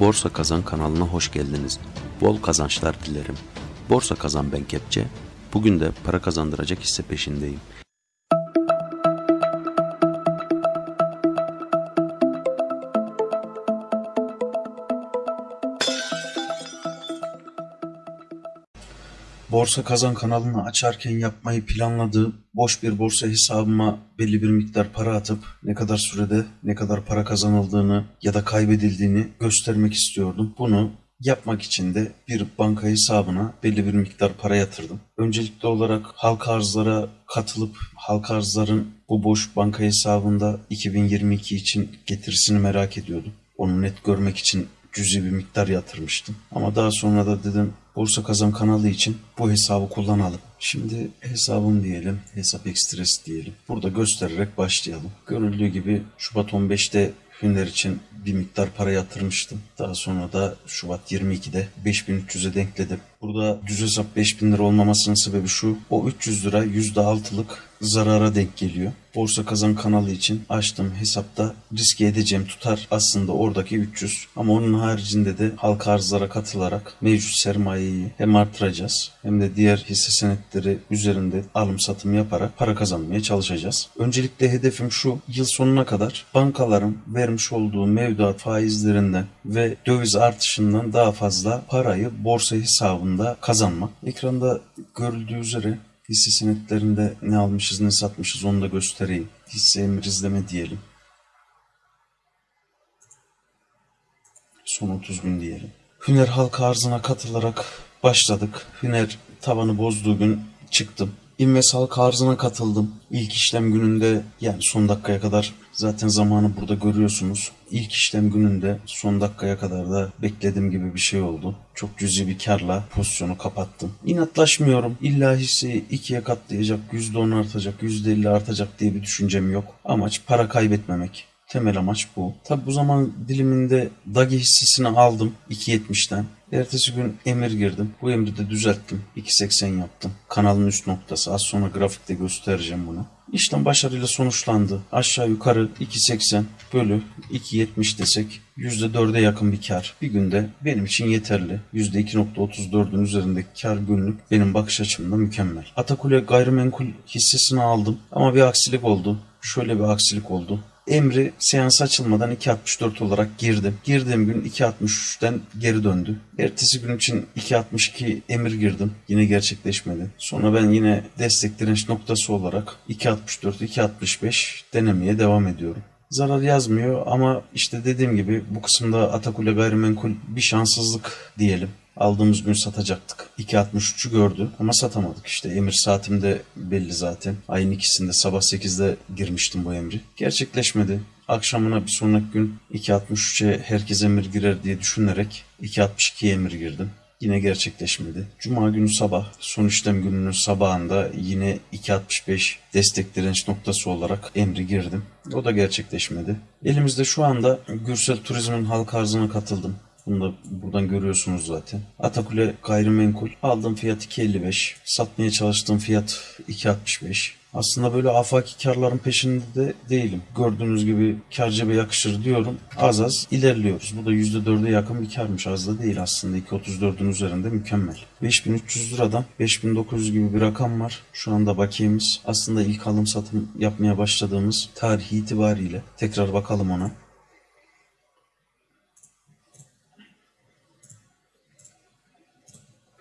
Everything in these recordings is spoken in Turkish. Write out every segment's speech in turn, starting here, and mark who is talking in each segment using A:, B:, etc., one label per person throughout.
A: Borsa Kazan kanalına hoş geldiniz. Bol kazançlar dilerim. Borsa Kazan ben Kepçe. Bugün de para kazandıracak hisse peşindeyim.
B: Borsa Kazan kanalını açarken yapmayı planladığım boş bir borsa hesabıma belli bir miktar para atıp ne kadar sürede ne kadar para kazanıldığını ya da kaybedildiğini göstermek istiyordum. Bunu yapmak için de bir banka hesabına belli bir miktar para yatırdım. Öncelikli olarak halka arzlara katılıp halka arzların bu boş banka hesabında 2022 için getirisini merak ediyordum. Onu net görmek için cüzi bir miktar yatırmıştım. Ama daha sonra da dedim Borsa Kazan kanalı için bu hesabı kullanalım. Şimdi hesabım diyelim, hesap ekstresi diyelim. Burada göstererek başlayalım. Görüldüğü gibi Şubat 15'te Hünler için bir miktar para yatırmıştım. Daha sonra da Şubat 22'de 5300'e denkledim. Burada düz hesap 5000 lira olmamasının sebebi şu. O 300 lira %6'lık zarara denk geliyor. Borsa Kazan kanalı için açtığım hesapta riske edeceğim tutar aslında oradaki 300. Ama onun haricinde de halka arzlara katılarak mevcut sermayeyi hem artıracağız hem de diğer hisse senetleri üzerinde alım satım yaparak para kazanmaya çalışacağız. Öncelikle hedefim şu yıl sonuna kadar bankaların vermiş olduğu mevduat faizlerinden ve döviz artışından daha fazla parayı borsa hesabında kazanmak. Ekranda görüldüğü üzere hisse senetlerinde ne almışız ne satmışız onu da göstereyim. Hisse emir izleme diyelim. Son 30 gün diyelim. Hüner halka arzına katılarak başladık. Hüner tavanı bozduğu gün çıktım. İnves halka arzına katıldım. İlk işlem gününde yani son dakikaya kadar zaten zamanı burada görüyorsunuz. İlk işlem gününde son dakikaya kadar da beklediğim gibi bir şey oldu. Çok cüzi bir karla pozisyonu kapattım. İnatlaşmıyorum. İlla hisseyi ikiye katlayacak, %10 artacak, %50 artacak diye bir düşüncem yok. Amaç para kaybetmemek. Temel amaç bu. Tabi bu zaman diliminde Dagi hissesini aldım 2.70'ten. Ertesi gün emir girdim. Bu emri de düzelttim. 2.80 yaptım. Kanalın üst noktası. Az sonra grafikte göstereceğim bunu. İşlem başarıyla sonuçlandı. Aşağı yukarı 2.80 bölü 2.70 desek %4'e yakın bir kar. Bir günde benim için yeterli. %2.34'ün üzerindeki kar günlük benim bakış açımda mükemmel. Atakule gayrimenkul hissesini aldım ama bir aksilik oldu. Şöyle bir aksilik oldu. Emri seans açılmadan 2.64 olarak girdim. Girdiğim gün 2.63'ten geri döndü. Ertesi gün için 2.62 emir girdim. Yine gerçekleşmedi. Sonra ben yine destek direnç noktası olarak 2.64, 2.65 denemeye devam ediyorum. Zarar yazmıyor ama işte dediğim gibi bu kısımda Atakule gayrimenkul bir şanssızlık diyelim. Aldığımız gün satacaktık. 2.63'ü gördü ama satamadık işte. Emir saatimde belli zaten. Ayın ikisinde sabah 8'de girmiştim bu emri. Gerçekleşmedi. Akşamına bir sonraki gün 2.63'e herkes emir girer diye düşünerek 2.62'ye emir girdim. Yine gerçekleşmedi. Cuma günü sabah son işlem gününün sabahında yine 2.65 destek direnç noktası olarak emri girdim. O da gerçekleşmedi. Elimizde şu anda Gürsel Turizm'in halk arzına katıldım. Bunu da buradan görüyorsunuz zaten. Atakule gayrimenkul. Aldığım fiyat 2.55. Satmaya çalıştığım fiyat 2.65. Aslında böyle afaki karların peşinde de değilim. Gördüğünüz gibi kar cebe yakışır diyorum. Az az ilerliyoruz. Bu da %4'e yakın bir karmış. Az da değil aslında. 2.34'ün üzerinde mükemmel. 5300 liradan 5900 gibi bir rakam var. Şu anda bakiyemiz. Aslında ilk alım satım yapmaya başladığımız tarih itibariyle. Tekrar bakalım ona.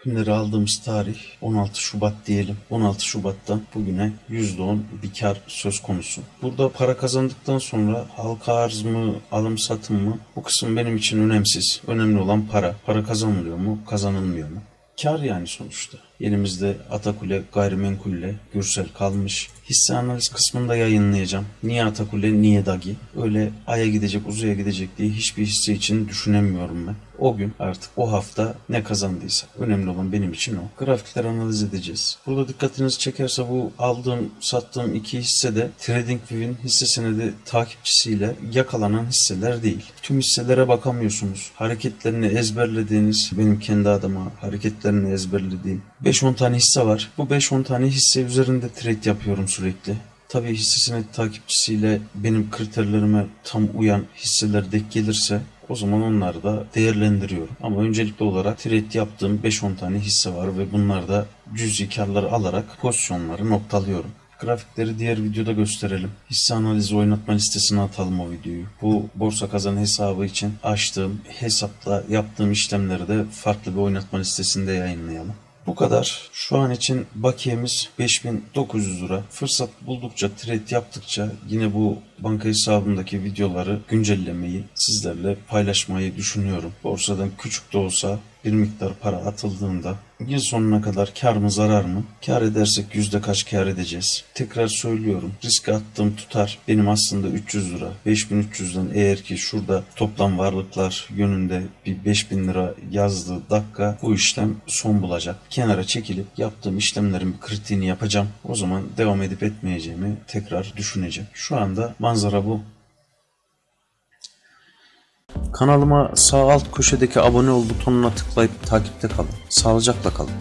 B: Günleri aldığımız tarih 16 Şubat diyelim. 16 Şubat'tan bugüne %10 bir kar söz konusu. Burada para kazandıktan sonra halka arz mı, alım satım mı? Bu kısım benim için önemsiz. Önemli olan para. Para kazanılıyor mu, kazanılmıyor mu? Kar yani sonuçta. Elimizde Atakule gayrimenkulle Gürsel kalmış. Hisse analiz kısmında yayınlayacağım. Niye Atakule, niye Dagi? Öyle aya gidecek, uzaya gidecek diye hiçbir hisse için düşünemiyorum ben. O gün artık o hafta ne kazandıysa. Önemli olan benim için o. Grafikleri analiz edeceğiz. Burada dikkatinizi çekerse bu aldığım, sattığım iki hisse de TradingView'in hisse senedi takipçisiyle yakalanan hisseler değil. Tüm hisselere bakamıyorsunuz. Hareketlerini ezberlediğiniz, benim kendi adıma hareketlerini ezberlediğim 5-10 tane hisse var. Bu 5-10 tane hisse üzerinde trade yapıyorum sürekli. Tabii hisse senedi takipçisiyle benim kriterlerime tam uyan hisseler denk gelirse O zaman onları da değerlendiriyorum. Ama öncelikli olarak trade yaptığım 5-10 tane hisse var ve bunlarda cüzi karları alarak pozisyonları noktalıyorum. Grafikleri diğer videoda gösterelim. Hisse analizi oynatma listesine atalım o videoyu. Bu borsa kazan hesabı için açtığım hesapla yaptığım işlemleri de farklı bir oynatma listesinde yayınlayalım. Bu kadar. Şu an için bakiyemiz 5900 lira. Fırsat buldukça, trade yaptıkça yine bu banka hesabımdaki videoları güncellemeyi, sizlerle paylaşmayı düşünüyorum. Borsadan küçük de olsa bir miktar para atıldığında yıl sonuna kadar kar mı zarar mı? Kar edersek yüzde kaç kar edeceğiz? Tekrar söylüyorum. Riske attığım tutar benim aslında 300 lira. 5300'den eğer ki şurada toplam varlıklar yönünde bir 5000 lira yazdığı dakika bu işlem son bulacak. Kenara çekilip yaptığım işlemlerin kritiğini yapacağım. O zaman devam edip etmeyeceğimi tekrar düşüneceğim. Şu anda manzara bu.
A: Kanalıma sağ alt köşedeki abone ol butonuna tıklayıp takipte kalın. Sağlıcakla kalın.